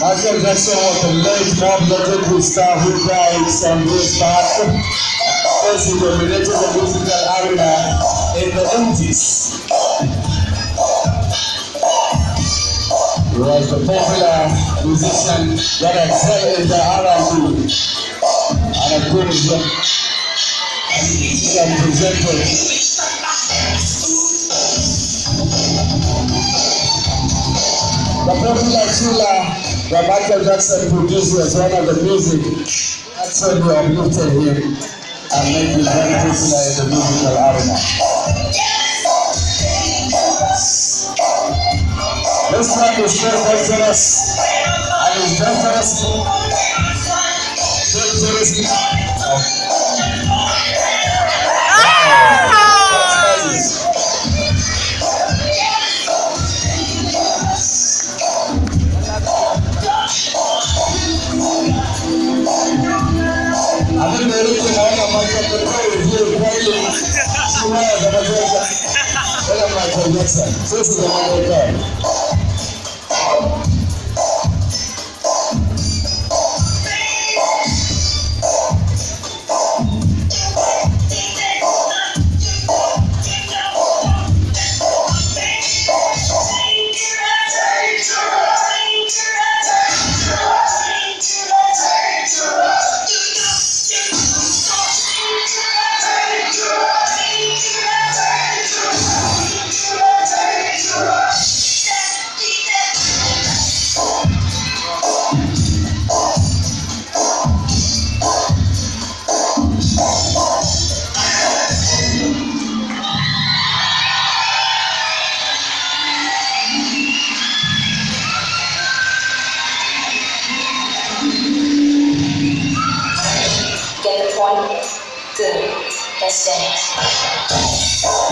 Michael Jackson was the late legendary star who died some years back as he dominated the musical arena in the 80s. He was the popular musician that excelled in the R&B and a good and presenter The popular that Michael Jackson produced was one of the music actually uplifted him and made him very popular in the musical arena. This track is very dangerous and is dangerous. Dangerous. Sai su zama zai aesthetics.